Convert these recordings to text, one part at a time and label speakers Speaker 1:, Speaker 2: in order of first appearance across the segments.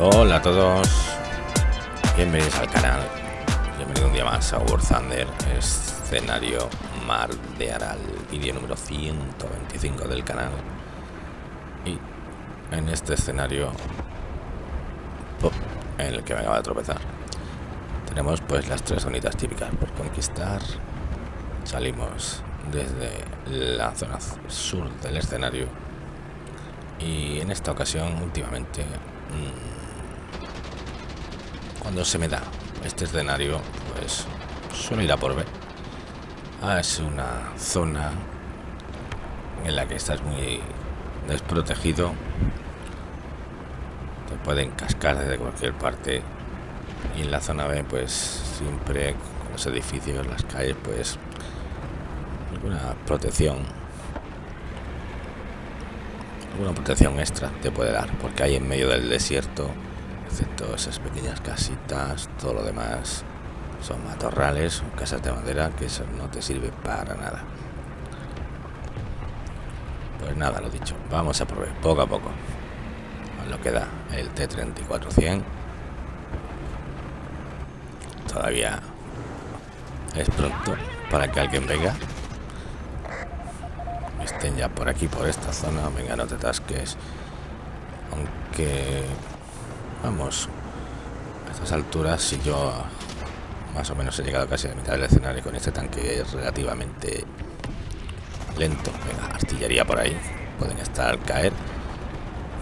Speaker 1: Hola a todos, bienvenidos al canal, bienvenido un día más a War Thunder, escenario Mar de Aral, vídeo número 125 del canal. Y en este escenario en el que me acaba de tropezar, tenemos pues las tres zonitas típicas por conquistar. Salimos desde la zona sur del escenario y en esta ocasión últimamente mmm, cuando se me da este escenario, pues suelo ir a por B. Ah, es una zona en la que estás muy desprotegido. Te pueden cascar desde cualquier parte. Y en la zona B, pues siempre con los edificios, las calles, pues alguna protección. Alguna protección extra te puede dar, porque hay en medio del desierto excepto esas pequeñas casitas, todo lo demás son matorrales casas de madera que eso no te sirve para nada. Pues nada, lo dicho, vamos a probar poco a poco. Lo que da el T-34-100. Todavía es pronto para que alguien venga. Estén ya por aquí, por esta zona. Venga, no te tasques. Aunque Vamos. A estas alturas, si yo más o menos he llegado casi a la mitad del escenario con este tanque es relativamente lento. Venga, artillería por ahí. Pueden estar caer.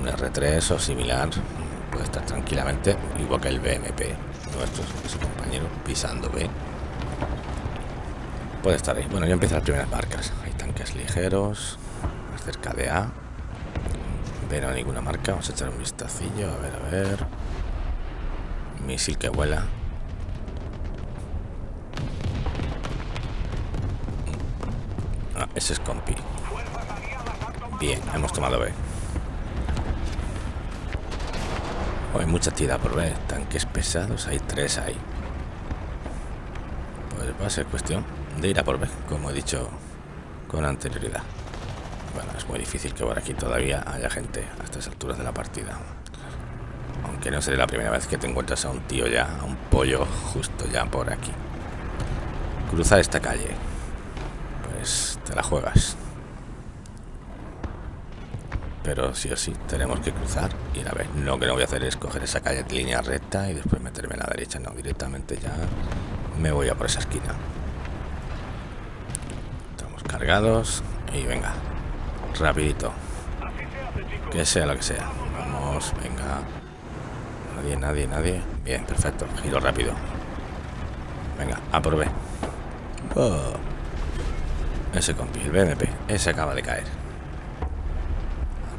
Speaker 1: Un R3 o similar. Puede estar tranquilamente. Igual que el BMP. Nuestro ese compañero pisando B. Puede estar ahí. Bueno, ya empiezan las primeras marcas. Hay tanques ligeros. Más cerca de A no ninguna marca. Vamos a echar un vistacillo. A ver, a ver. Misil que vuela. Ah, ese es compi. Bien, hemos tomado B. Oh, hay mucha tira por ver. Tanques pesados, hay tres ahí. Pues va a ser cuestión de ir a por B, como he dicho con anterioridad. Bueno, es muy difícil que por aquí todavía haya gente a estas alturas de la partida. Aunque no sería la primera vez que te encuentras a un tío ya, a un pollo justo ya por aquí. Cruzar esta calle. Pues te la juegas. Pero sí o sí, tenemos que cruzar y a ver. Lo que no voy a hacer es coger esa calle de línea recta y después meterme en la derecha. No, directamente ya me voy a por esa esquina. Estamos cargados y venga, rapidito. Que sea lo que sea. Vamos, venga. Nadie, nadie, nadie. Bien, perfecto. Giro rápido. Venga, aprobé. Oh. Ese compi, el BMP. Ese acaba de caer.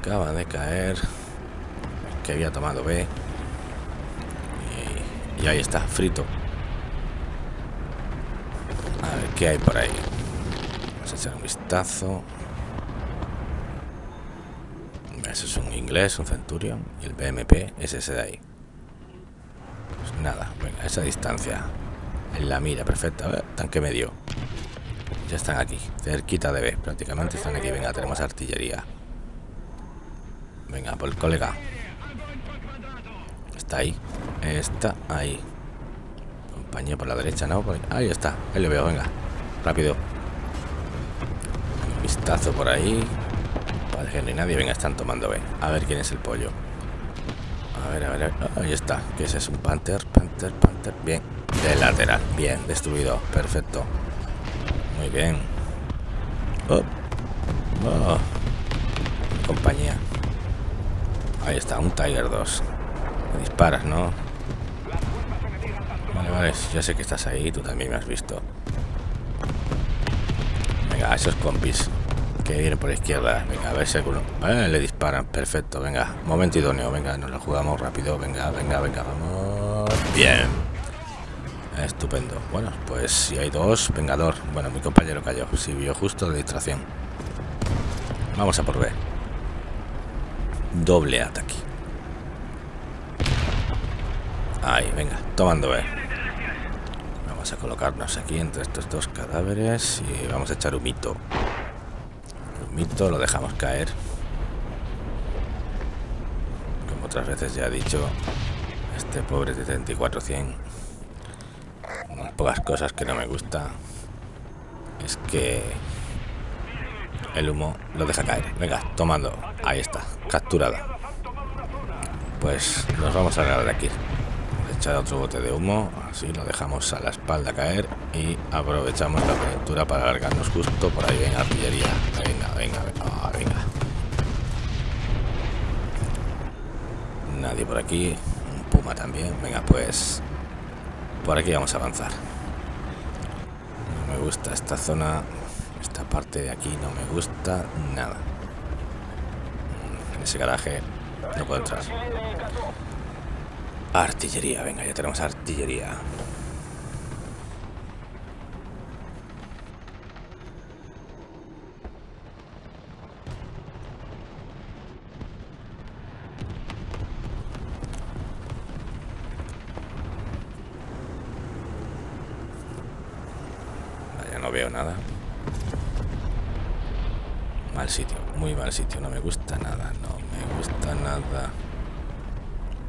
Speaker 1: Acaba de caer. Que había tomado B. Y, y ahí está, frito. A ver, ¿qué hay por ahí? Vamos a echar un vistazo. Ese es un inglés, un Centurion. Y el BMP es ese de ahí. Pues nada, venga, esa distancia. En la mira, perfecta. A ver, tanque medio. Ya están aquí, cerquita de B. Prácticamente están aquí. Venga, tenemos artillería. Venga, por el colega. Está ahí. Está ahí. Compañía por la derecha, ¿no? Ahí está. Ahí lo veo, venga. Rápido. Un vistazo por ahí. Parece que hay nadie. Venga, están tomando B. A ver quién es el pollo. A ver, a ver. Ahí está. ¿Qué es eso? Un Panther, Panther, Panther. Bien. De lateral. Bien, destruido. Perfecto. Muy bien. Oh. Oh. Compañía. Ahí está, un Tiger 2. Me disparas, ¿no? Vale, vale. Ya sé que estás ahí. Tú también me has visto. Venga, esos compis que viene por la izquierda. Venga, a ver si alguno. Eh, le disparan. Perfecto, venga. Momento idóneo. Venga, nos la jugamos rápido. Venga, venga, venga, vamos. Bien. Estupendo. Bueno, pues si hay dos, vengador. Bueno, mi compañero cayó. Si vio justo de distracción. Vamos a por B. Doble ataque. Ahí, venga, tomando B. Vamos a colocarnos aquí entre estos dos cadáveres y vamos a echar un mito lo dejamos caer. Como otras veces ya he dicho, este pobre 7400, unas pocas cosas que no me gusta es que el humo lo deja caer. Venga, tomando. Ahí está, capturada. Pues nos vamos a agarrar de aquí. Echar otro bote de humo, así lo dejamos a la espalda caer y aprovechamos la aventura para alargarnos justo por ahí. Venga, artillería. Venga, venga, venga. Venga. Nadie por aquí. Un puma también. Venga, pues por aquí vamos a avanzar. No me gusta esta zona esta parte de aquí no me gusta nada. En ese garaje no puedo entrar. Artillería, venga, ya tenemos artillería. Vaya, no veo nada mal sitio, muy mal sitio, no me gusta nada, no me gusta nada.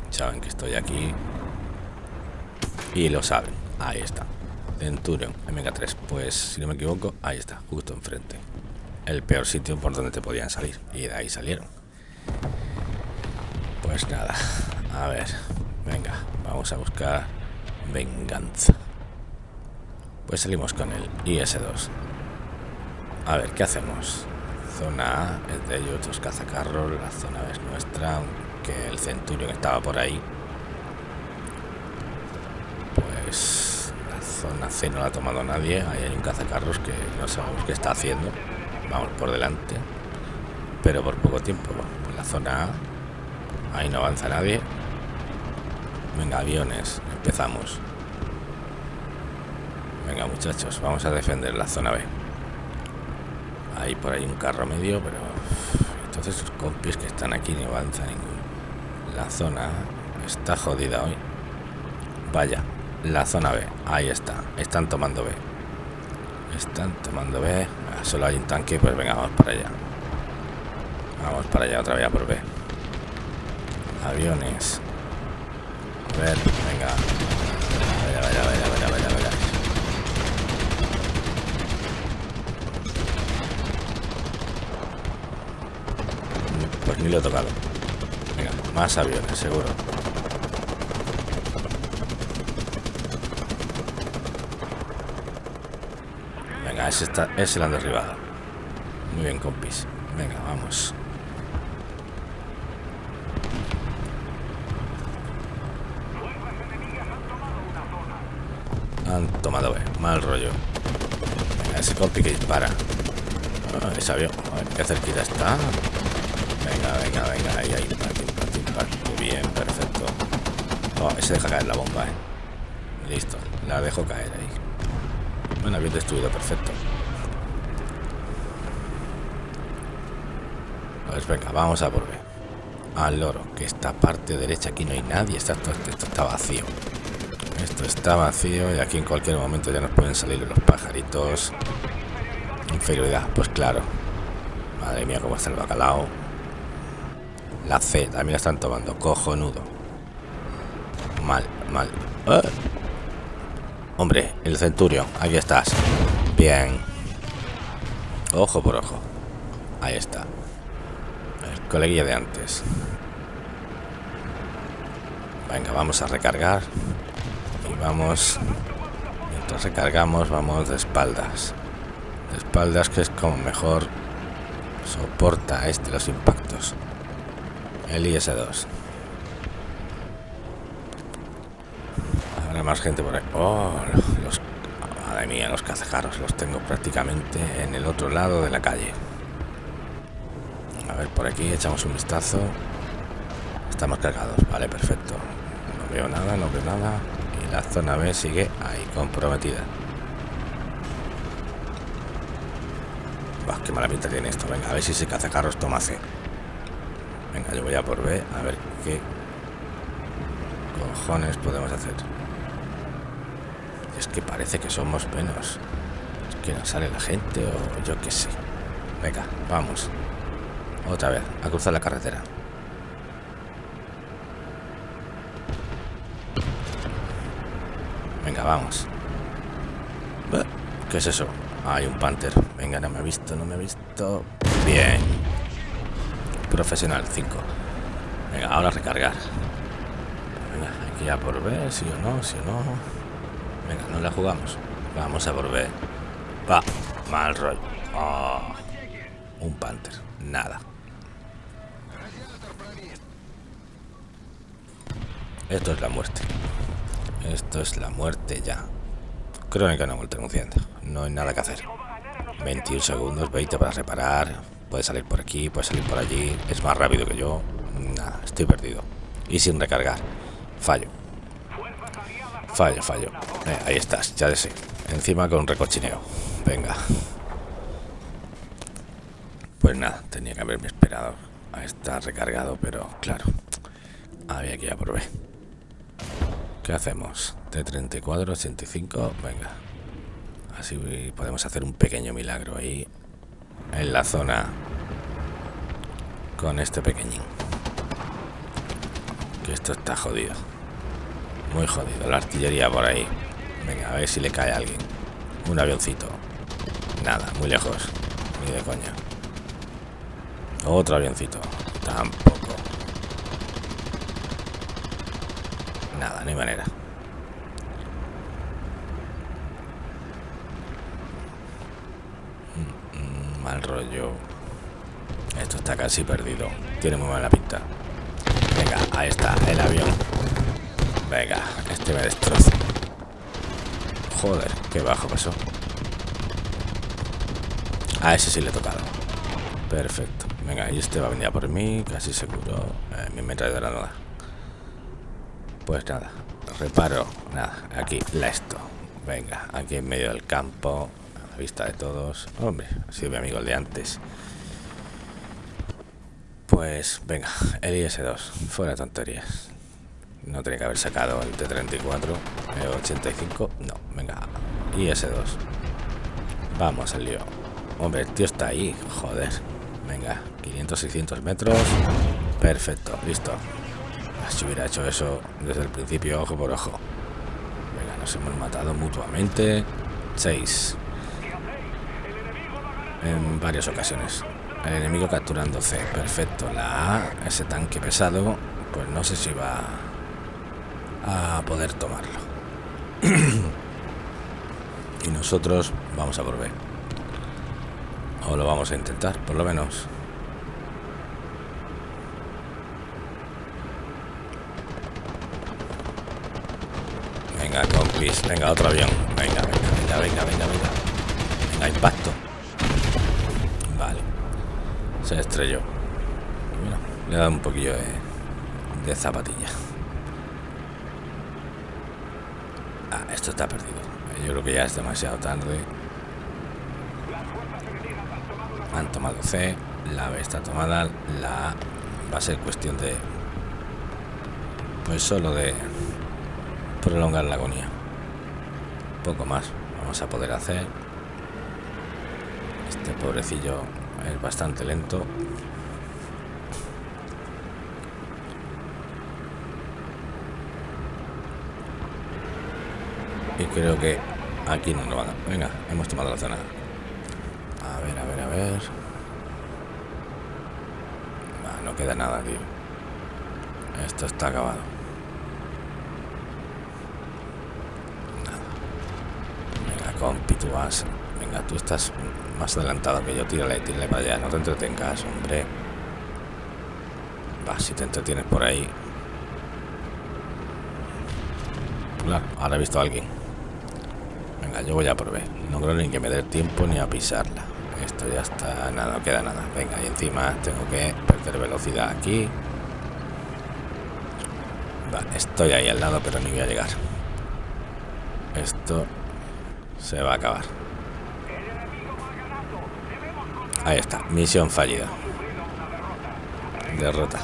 Speaker 1: Saben que estoy aquí y lo saben, ahí está. Centurion MK3, pues si no me equivoco, ahí está, justo enfrente. El peor sitio por donde te podían salir y de ahí salieron. Pues nada, a ver, venga, vamos a buscar venganza. Pues salimos con el IS-2. A ver, ¿qué hacemos? zona A es de ellos, otros cazacarros, la zona B es nuestra, aunque el Centurion estaba por ahí. Pues la zona C no la ha tomado nadie, ahí hay un cazacarros que no sabemos qué está haciendo. Vamos por delante, pero por poco tiempo. Pues la zona A, ahí no avanza nadie. Venga, aviones, empezamos. Venga muchachos, vamos a defender la zona B. Hay por ahí un carro medio, pero entonces los compis que están aquí no avanzan ningún. La zona está jodida hoy. Vaya, la zona B, ahí está, están tomando B. Están tomando B. Ah, solo hay un tanque, pues venga, vamos para allá. Vamos para allá otra vez por B. Aviones. A ver, venga. Vaya, vaya, vaya. Pues ni lo he tocado. Venga, más aviones, seguro. Venga, ese, está, ese lo han derribado. Muy bien, compis. Venga, vamos. Han tomado B. Mal rollo. Venga, ese compi que dispara. Ah, ese avión. A ver, qué cerquita está. Venga, venga, venga. Ahí, ahí. Impacto, impacto, impacto. Bien, perfecto. Oh, ese deja caer la bomba, eh. Listo. La dejo caer ahí. Bueno, bien destruido, perfecto. Venga, vamos a B. Al loro, que esta parte derecha aquí no hay nadie. Está, esto, esto está vacío. Esto está vacío y aquí en cualquier momento ya nos pueden salir los pajaritos. Inferioridad, pues claro. Madre mía, cómo está el bacalao. La C también la están tomando. Cojonudo. Mal, mal. ¡Ah! Hombre, el centurio. Aquí estás. Bien. Ojo por ojo. Ahí está. El coleguilla de antes. Venga, vamos a recargar. Y vamos... Mientras recargamos, vamos de espaldas. De espaldas que es como mejor soporta este los impactos. El IS-2. Habrá más gente por ahí. Oh, los... Madre mía, los cazajaros los tengo prácticamente en el otro lado de la calle. A ver, por aquí echamos un vistazo. Estamos cargados. Vale, perfecto. No veo nada, no veo nada. Y la zona B sigue ahí, comprometida. Qué mala pinta tiene esto. Venga, a ver si ese cazacarros toma C. Venga, yo voy a por B a ver qué cojones podemos hacer. Es que parece que somos menos. Es que no sale la gente o yo qué sé. Venga, vamos. Otra vez, a cruzar la carretera. Venga, vamos. ¿Qué es eso? Ah, hay un Panther. Venga, no me ha visto, no me ha visto. Bien. Profesional, 5. Venga, ahora recargar. Venga, aquí ya por si o no, si o no. Venga, no la jugamos. Vamos a por ver. Va, mal rollo. Oh, un Panther, nada. Esto es la muerte. Esto es la muerte ya. Crónica no vuelta anunciando. No hay nada que hacer. 21 segundos, 20 para reparar. Puede salir por aquí, puede salir por allí. Es más rápido que yo. Nada, estoy perdido. Y sin recargar. Fallo. Fallo, fallo. Eh, ahí estás, ya de sé. Encima con recochineo. Venga. Pues nada, tenía que haberme esperado a estar recargado, pero claro, había que ir a por B. ¿Qué hacemos? T34, 85, venga. Así podemos hacer un pequeño milagro ahí en la zona con este pequeñín. Que esto está jodido. Muy jodido. La artillería por ahí. Venga, a ver si le cae a alguien. Un avioncito. Nada, muy lejos. Ni de coña. Otro avioncito. Tampoco. Nada, hay manera. Mal rollo. Esto está casi perdido. Tiene muy mala pinta. Venga, ahí está, el avión. Venga, este me destroza. Joder, qué bajo pasó. A ese sí le he tocado. Perfecto. Venga, y este va a venir a por mí, casi seguro. Eh, mi de nada. Pues nada, reparo, nada, aquí, la esto. Venga, aquí en medio del campo, a la vista de todos. Hombre, ha sido mi amigo el de antes. Pues venga, el IS-2, fuera tonterías. No tenía que haber sacado el T-34, el 85, no, venga, IS-2. Vamos al lío. Hombre, el tío está ahí, joder. Venga, 500, 600 metros. Perfecto, listo. Si hubiera hecho eso desde el principio, ojo por ojo. Venga, nos hemos matado mutuamente. Seis. En varias ocasiones. El enemigo capturando C. Perfecto. La A, ese tanque pesado, pues no sé si va a poder tomarlo. y nosotros vamos a por B. O lo vamos a intentar, por lo menos. Venga, compis. Venga, otro avión. Venga, venga, venga, venga, venga, venga. Venga, impacto. Se estrelló. Mira, le ha dado un poquillo de, de zapatilla. Ah, esto está perdido. Yo creo que ya es demasiado tarde. Han tomado C. La B está tomada. La A va a ser cuestión de... Pues solo de prolongar la agonía. Poco más vamos a poder hacer. Este pobrecillo es bastante lento. Y creo que aquí no lo van a... Venga, hemos tomado la zona. A ver, a ver, a ver. no queda nada, tío. Esto está acabado. compi, tú vas. Venga, tú estás más adelantado que yo. Tírale, tírale para allá. No te entretengas, hombre. Va, si te entretienes por ahí. Claro, ahora he visto a alguien. Venga, yo voy a por No creo ni que me dé tiempo ni a pisarla. Esto ya está, nada, no queda nada. Venga, y encima tengo que perder velocidad aquí. Va, estoy ahí al lado, pero ni voy a llegar. Esto se va a acabar. Ahí está, misión fallida. Derrota.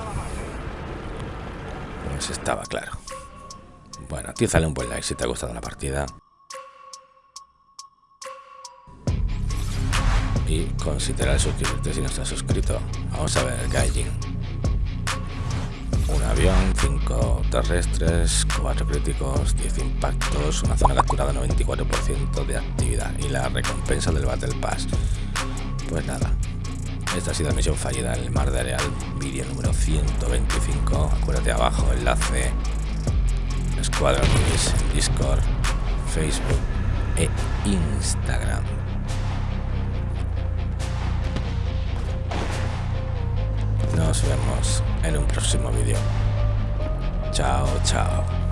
Speaker 1: Pues estaba claro. Bueno, tízale un buen like si te ha gustado la partida. Y considera suscribirte si no estás suscrito. Vamos a ver, Gaijin. Una avión, 5 terrestres, 4 críticos, 10 impactos, una zona capturada 94% de actividad y la recompensa del Battle Pass. Pues nada, esta ha sido la misión fallida en el Mar de Areal, vídeo número 125. Acuérdate abajo, enlace, Escuadrón Discord, Facebook e Instagram. Nos vemos en un próximo vídeo. Chao, chao.